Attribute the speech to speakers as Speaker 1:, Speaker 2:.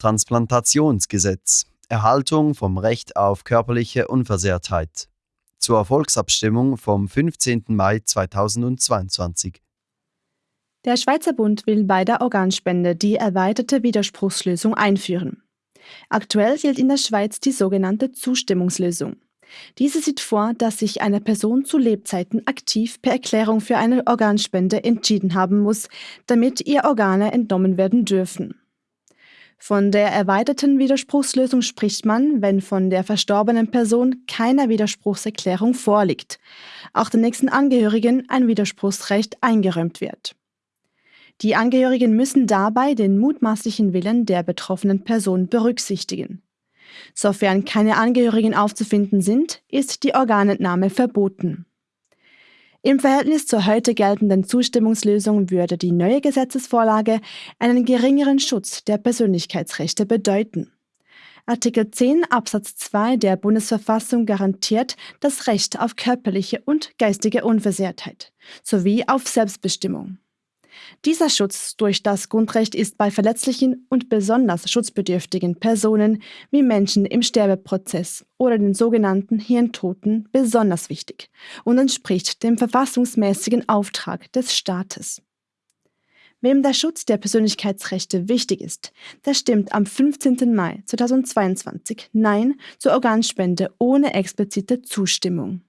Speaker 1: Transplantationsgesetz Erhaltung vom Recht auf körperliche Unversehrtheit zur Volksabstimmung vom 15. Mai 2022.
Speaker 2: Der Schweizer Bund will bei der Organspende die erweiterte Widerspruchslösung einführen. Aktuell gilt in der Schweiz die sogenannte Zustimmungslösung. Diese sieht vor, dass sich eine Person zu Lebzeiten aktiv per Erklärung für eine Organspende entschieden haben muss, damit ihr Organe entnommen werden dürfen. Von der erweiterten Widerspruchslösung spricht man, wenn von der verstorbenen Person keine Widerspruchserklärung vorliegt, auch den nächsten Angehörigen ein Widerspruchsrecht eingeräumt wird. Die Angehörigen müssen dabei den mutmaßlichen Willen der betroffenen Person berücksichtigen. Sofern keine Angehörigen aufzufinden sind, ist die Organentnahme verboten. Im Verhältnis zur heute geltenden Zustimmungslösung würde die neue Gesetzesvorlage einen geringeren Schutz der Persönlichkeitsrechte bedeuten. Artikel 10 Absatz 2 der Bundesverfassung garantiert das Recht auf körperliche und geistige Unversehrtheit sowie auf Selbstbestimmung. Dieser Schutz durch das Grundrecht ist bei verletzlichen und besonders schutzbedürftigen Personen wie Menschen im Sterbeprozess oder den sogenannten Hirntoten besonders wichtig und entspricht dem verfassungsmäßigen Auftrag des Staates. Wem der Schutz der Persönlichkeitsrechte wichtig ist, der stimmt am 15. Mai 2022 Nein zur Organspende ohne explizite Zustimmung.